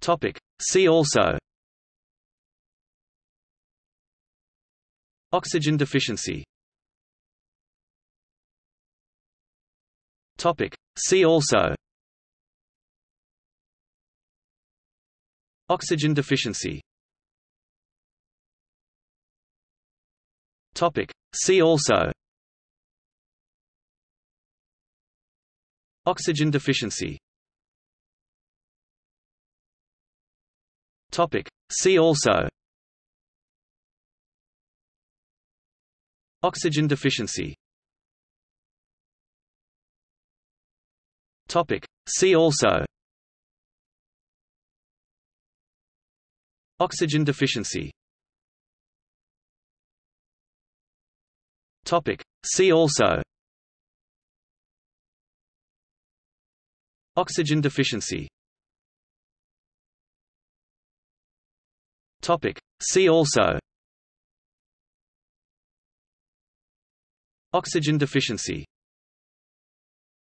Topic. See also Oxygen deficiency Topic. See also Oxygen deficiency Topic. See also Oxygen deficiency Topic. See also Oxygen deficiency Topic. See also Oxygen deficiency Topic. See also Oxygen deficiency Topic. See also Oxygen deficiency